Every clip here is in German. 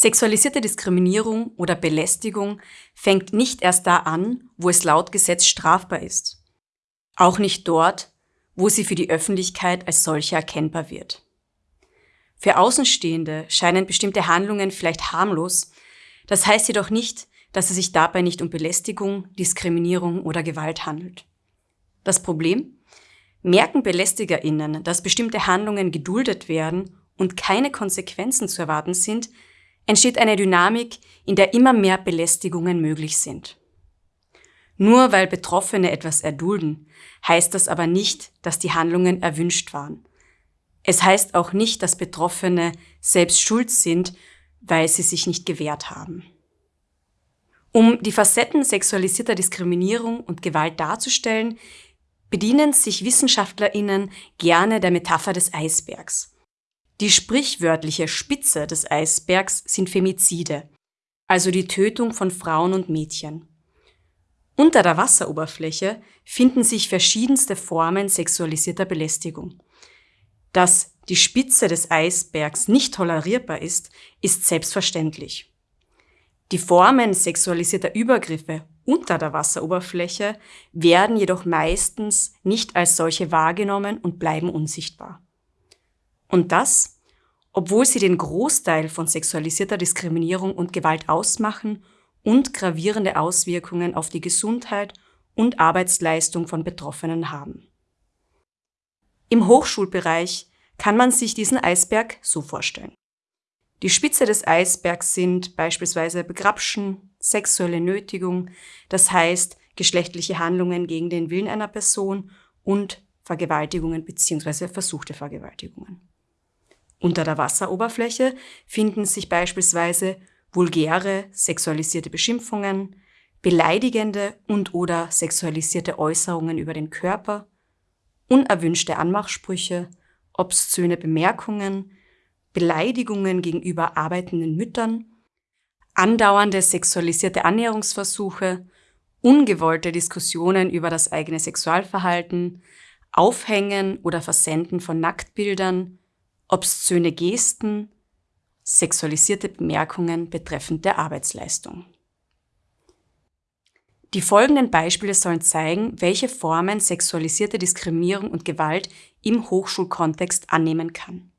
Sexualisierte Diskriminierung oder Belästigung fängt nicht erst da an, wo es laut Gesetz strafbar ist. Auch nicht dort, wo sie für die Öffentlichkeit als solche erkennbar wird. Für Außenstehende scheinen bestimmte Handlungen vielleicht harmlos, das heißt jedoch nicht, dass es sich dabei nicht um Belästigung, Diskriminierung oder Gewalt handelt. Das Problem? Merken BelästigerInnen, dass bestimmte Handlungen geduldet werden und keine Konsequenzen zu erwarten sind, entsteht eine Dynamik, in der immer mehr Belästigungen möglich sind. Nur weil Betroffene etwas erdulden, heißt das aber nicht, dass die Handlungen erwünscht waren. Es heißt auch nicht, dass Betroffene selbst schuld sind, weil sie sich nicht gewehrt haben. Um die Facetten sexualisierter Diskriminierung und Gewalt darzustellen, bedienen sich WissenschaftlerInnen gerne der Metapher des Eisbergs. Die sprichwörtliche Spitze des Eisbergs sind Femizide, also die Tötung von Frauen und Mädchen. Unter der Wasseroberfläche finden sich verschiedenste Formen sexualisierter Belästigung. Dass die Spitze des Eisbergs nicht tolerierbar ist, ist selbstverständlich. Die Formen sexualisierter Übergriffe unter der Wasseroberfläche werden jedoch meistens nicht als solche wahrgenommen und bleiben unsichtbar. Und das, obwohl sie den Großteil von sexualisierter Diskriminierung und Gewalt ausmachen und gravierende Auswirkungen auf die Gesundheit und Arbeitsleistung von Betroffenen haben. Im Hochschulbereich kann man sich diesen Eisberg so vorstellen. Die Spitze des Eisbergs sind beispielsweise Begrapschen, sexuelle Nötigung, das heißt geschlechtliche Handlungen gegen den Willen einer Person und Vergewaltigungen bzw. versuchte Vergewaltigungen. Unter der Wasseroberfläche finden sich beispielsweise vulgäre sexualisierte Beschimpfungen, beleidigende und oder sexualisierte Äußerungen über den Körper, unerwünschte Anmachsprüche, obszöne Bemerkungen, Beleidigungen gegenüber arbeitenden Müttern, andauernde sexualisierte Annäherungsversuche, ungewollte Diskussionen über das eigene Sexualverhalten, Aufhängen oder Versenden von Nacktbildern, obszöne Gesten, sexualisierte Bemerkungen betreffend der Arbeitsleistung. Die folgenden Beispiele sollen zeigen, welche Formen sexualisierte Diskriminierung und Gewalt im Hochschulkontext annehmen kann.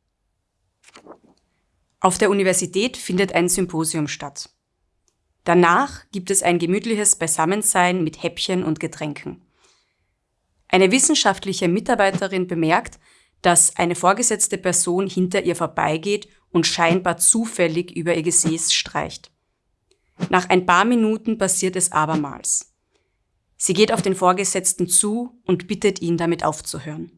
Auf der Universität findet ein Symposium statt. Danach gibt es ein gemütliches Beisammensein mit Häppchen und Getränken. Eine wissenschaftliche Mitarbeiterin bemerkt, dass eine vorgesetzte Person hinter ihr vorbeigeht und scheinbar zufällig über ihr Gesäß streicht. Nach ein paar Minuten passiert es abermals. Sie geht auf den Vorgesetzten zu und bittet ihn damit aufzuhören.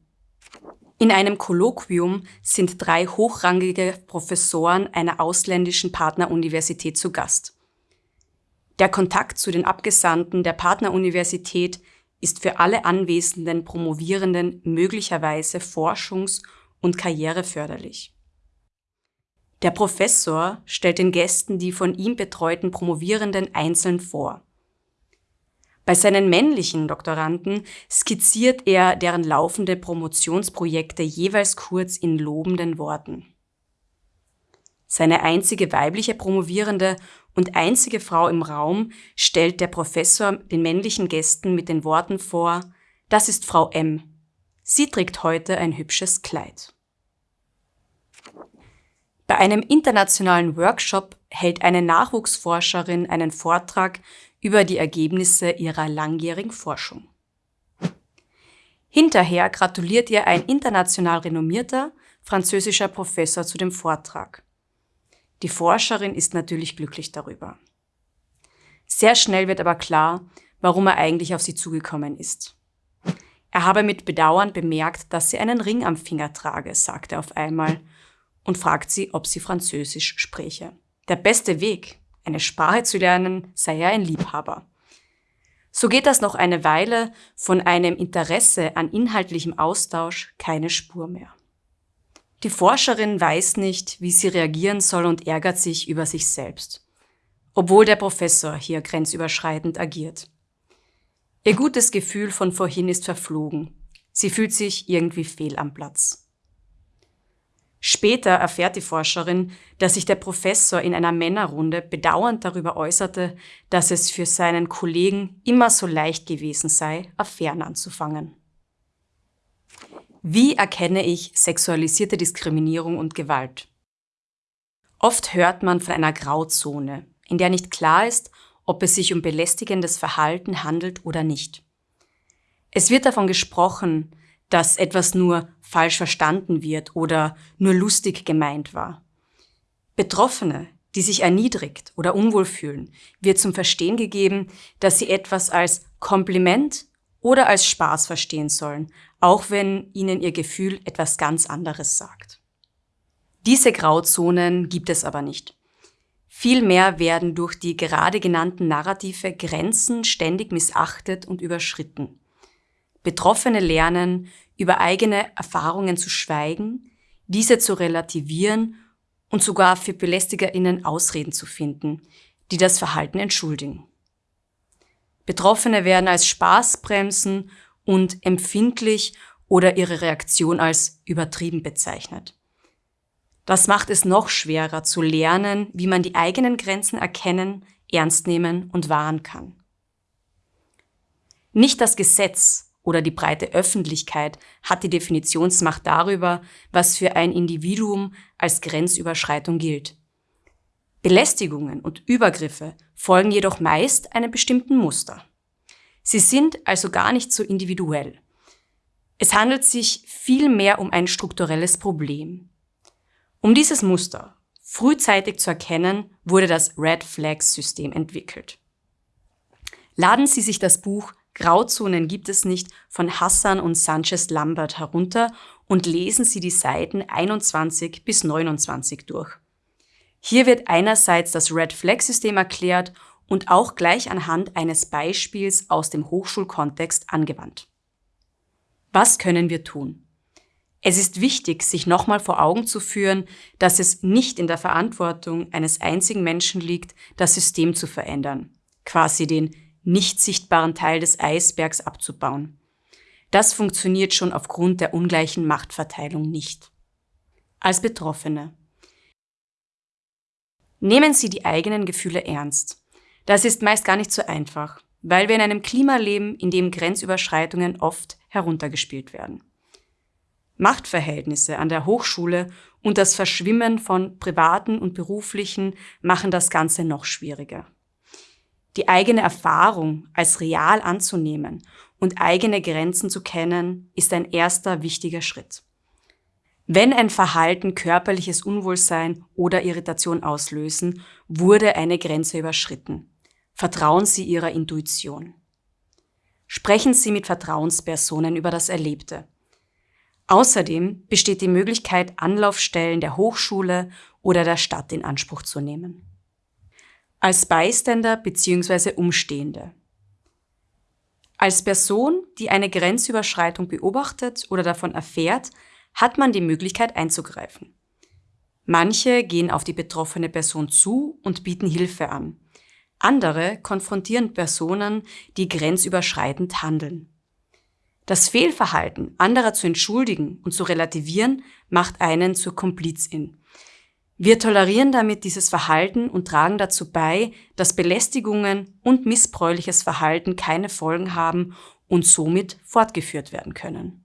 In einem Kolloquium sind drei hochrangige Professoren einer ausländischen Partneruniversität zu Gast. Der Kontakt zu den Abgesandten der Partneruniversität ist für alle anwesenden Promovierenden möglicherweise forschungs- und karriereförderlich. Der Professor stellt den Gästen die von ihm betreuten Promovierenden einzeln vor. Bei seinen männlichen Doktoranden skizziert er deren laufende Promotionsprojekte jeweils kurz in lobenden Worten. Seine einzige weibliche Promovierende und einzige Frau im Raum stellt der Professor den männlichen Gästen mit den Worten vor, das ist Frau M. Sie trägt heute ein hübsches Kleid. Bei einem internationalen Workshop hält eine Nachwuchsforscherin einen Vortrag über die Ergebnisse ihrer langjährigen Forschung. Hinterher gratuliert ihr ein international renommierter französischer Professor zu dem Vortrag. Die Forscherin ist natürlich glücklich darüber. Sehr schnell wird aber klar, warum er eigentlich auf sie zugekommen ist. Er habe mit Bedauern bemerkt, dass sie einen Ring am Finger trage, sagt er auf einmal und fragt sie, ob sie Französisch spreche. Der beste Weg, eine Sprache zu lernen, sei er ein Liebhaber. So geht das noch eine Weile, von einem Interesse an inhaltlichem Austausch keine Spur mehr. Die Forscherin weiß nicht, wie sie reagieren soll und ärgert sich über sich selbst, obwohl der Professor hier grenzüberschreitend agiert. Ihr gutes Gefühl von vorhin ist verflogen. Sie fühlt sich irgendwie fehl am Platz. Später erfährt die Forscherin, dass sich der Professor in einer Männerrunde bedauernd darüber äußerte, dass es für seinen Kollegen immer so leicht gewesen sei, Affären anzufangen. Wie erkenne ich sexualisierte Diskriminierung und Gewalt? Oft hört man von einer Grauzone, in der nicht klar ist, ob es sich um belästigendes Verhalten handelt oder nicht. Es wird davon gesprochen, dass etwas nur falsch verstanden wird oder nur lustig gemeint war. Betroffene, die sich erniedrigt oder unwohl fühlen, wird zum Verstehen gegeben, dass sie etwas als Kompliment oder als Spaß verstehen sollen, auch wenn ihnen ihr Gefühl etwas ganz anderes sagt. Diese Grauzonen gibt es aber nicht. Vielmehr werden durch die gerade genannten Narrative Grenzen ständig missachtet und überschritten. Betroffene lernen, über eigene Erfahrungen zu schweigen, diese zu relativieren und sogar für BelästigerInnen Ausreden zu finden, die das Verhalten entschuldigen. Betroffene werden als Spaßbremsen und empfindlich oder ihre Reaktion als übertrieben bezeichnet. Das macht es noch schwerer zu lernen, wie man die eigenen Grenzen erkennen, ernst nehmen und wahren kann. Nicht das Gesetz oder die breite Öffentlichkeit hat die Definitionsmacht darüber, was für ein Individuum als Grenzüberschreitung gilt. Belästigungen und Übergriffe folgen jedoch meist einem bestimmten Muster. Sie sind also gar nicht so individuell. Es handelt sich vielmehr um ein strukturelles Problem. Um dieses Muster frühzeitig zu erkennen, wurde das Red Flags System entwickelt. Laden Sie sich das Buch Grauzonen gibt es nicht von Hassan und Sanchez Lambert herunter und lesen Sie die Seiten 21 bis 29 durch. Hier wird einerseits das Red Flag System erklärt und auch gleich anhand eines Beispiels aus dem Hochschulkontext angewandt. Was können wir tun? Es ist wichtig, sich nochmal vor Augen zu führen, dass es nicht in der Verantwortung eines einzigen Menschen liegt, das System zu verändern, quasi den nicht sichtbaren Teil des Eisbergs abzubauen. Das funktioniert schon aufgrund der ungleichen Machtverteilung nicht. Als Betroffene. Nehmen Sie die eigenen Gefühle ernst. Das ist meist gar nicht so einfach, weil wir in einem Klima leben, in dem Grenzüberschreitungen oft heruntergespielt werden. Machtverhältnisse an der Hochschule und das Verschwimmen von privaten und beruflichen machen das Ganze noch schwieriger. Die eigene Erfahrung als real anzunehmen und eigene Grenzen zu kennen, ist ein erster wichtiger Schritt. Wenn ein Verhalten körperliches Unwohlsein oder Irritation auslösen, wurde eine Grenze überschritten. Vertrauen Sie Ihrer Intuition. Sprechen Sie mit Vertrauenspersonen über das Erlebte. Außerdem besteht die Möglichkeit, Anlaufstellen der Hochschule oder der Stadt in Anspruch zu nehmen als Beiständer bzw. Umstehende. Als Person, die eine Grenzüberschreitung beobachtet oder davon erfährt, hat man die Möglichkeit einzugreifen. Manche gehen auf die betroffene Person zu und bieten Hilfe an. Andere konfrontieren Personen, die grenzüberschreitend handeln. Das Fehlverhalten anderer zu entschuldigen und zu relativieren macht einen zur Komplizin. Wir tolerieren damit dieses Verhalten und tragen dazu bei, dass Belästigungen und missbräuchliches Verhalten keine Folgen haben und somit fortgeführt werden können.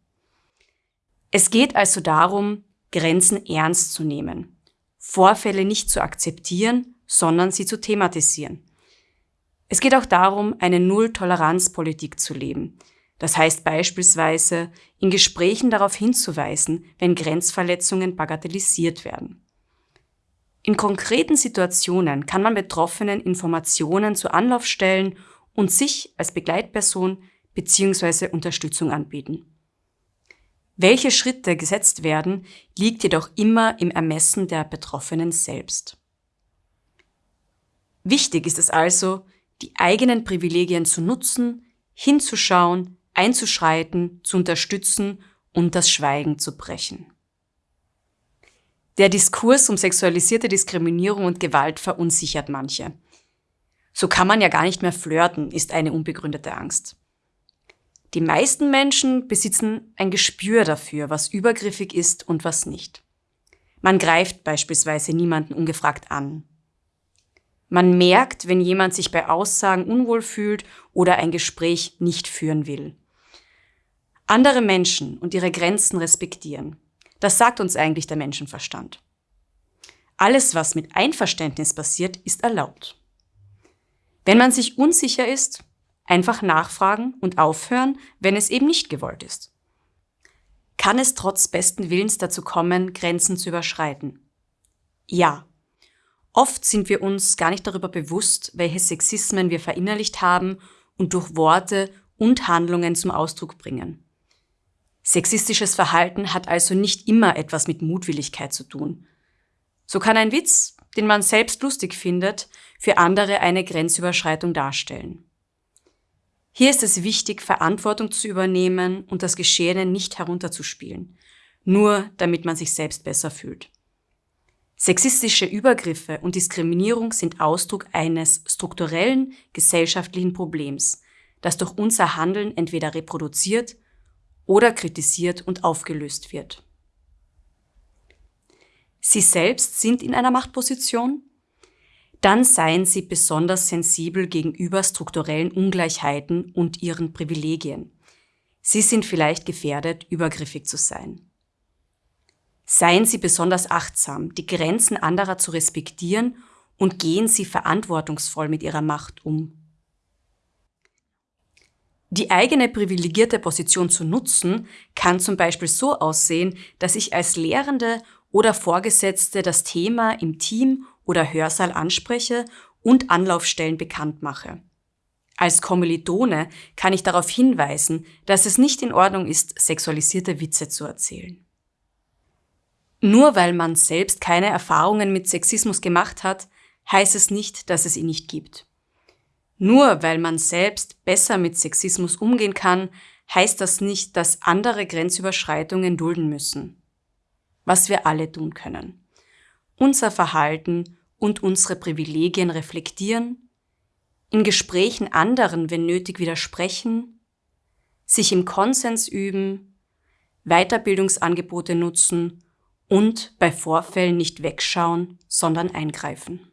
Es geht also darum, Grenzen ernst zu nehmen, Vorfälle nicht zu akzeptieren, sondern sie zu thematisieren. Es geht auch darum, eine Null-Toleranz-Politik zu leben. Das heißt beispielsweise, in Gesprächen darauf hinzuweisen, wenn Grenzverletzungen bagatellisiert werden. In konkreten Situationen kann man Betroffenen Informationen zur Anlaufstellen und sich als Begleitperson bzw. Unterstützung anbieten. Welche Schritte gesetzt werden, liegt jedoch immer im Ermessen der Betroffenen selbst. Wichtig ist es also, die eigenen Privilegien zu nutzen, hinzuschauen, einzuschreiten, zu unterstützen und das Schweigen zu brechen. Der Diskurs um sexualisierte Diskriminierung und Gewalt verunsichert manche. So kann man ja gar nicht mehr flirten, ist eine unbegründete Angst. Die meisten Menschen besitzen ein Gespür dafür, was übergriffig ist und was nicht. Man greift beispielsweise niemanden ungefragt an. Man merkt, wenn jemand sich bei Aussagen unwohl fühlt oder ein Gespräch nicht führen will. Andere Menschen und ihre Grenzen respektieren. Das sagt uns eigentlich der Menschenverstand. Alles, was mit Einverständnis passiert, ist erlaubt. Wenn man sich unsicher ist, einfach nachfragen und aufhören, wenn es eben nicht gewollt ist. Kann es trotz besten Willens dazu kommen, Grenzen zu überschreiten? Ja. Oft sind wir uns gar nicht darüber bewusst, welche Sexismen wir verinnerlicht haben und durch Worte und Handlungen zum Ausdruck bringen. Sexistisches Verhalten hat also nicht immer etwas mit Mutwilligkeit zu tun. So kann ein Witz, den man selbst lustig findet, für andere eine Grenzüberschreitung darstellen. Hier ist es wichtig, Verantwortung zu übernehmen und das Geschehene nicht herunterzuspielen, nur damit man sich selbst besser fühlt. Sexistische Übergriffe und Diskriminierung sind Ausdruck eines strukturellen gesellschaftlichen Problems, das durch unser Handeln entweder reproduziert oder kritisiert und aufgelöst wird. Sie selbst sind in einer Machtposition, dann seien Sie besonders sensibel gegenüber strukturellen Ungleichheiten und Ihren Privilegien. Sie sind vielleicht gefährdet, übergriffig zu sein. Seien Sie besonders achtsam, die Grenzen anderer zu respektieren und gehen Sie verantwortungsvoll mit Ihrer Macht um. Die eigene privilegierte Position zu nutzen, kann zum Beispiel so aussehen, dass ich als Lehrende oder Vorgesetzte das Thema im Team oder Hörsaal anspreche und Anlaufstellen bekannt mache. Als Kommilitone kann ich darauf hinweisen, dass es nicht in Ordnung ist, sexualisierte Witze zu erzählen. Nur weil man selbst keine Erfahrungen mit Sexismus gemacht hat, heißt es nicht, dass es ihn nicht gibt. Nur weil man selbst besser mit Sexismus umgehen kann, heißt das nicht, dass andere Grenzüberschreitungen dulden müssen. Was wir alle tun können. Unser Verhalten und unsere Privilegien reflektieren, in Gesprächen anderen, wenn nötig, widersprechen, sich im Konsens üben, Weiterbildungsangebote nutzen und bei Vorfällen nicht wegschauen, sondern eingreifen.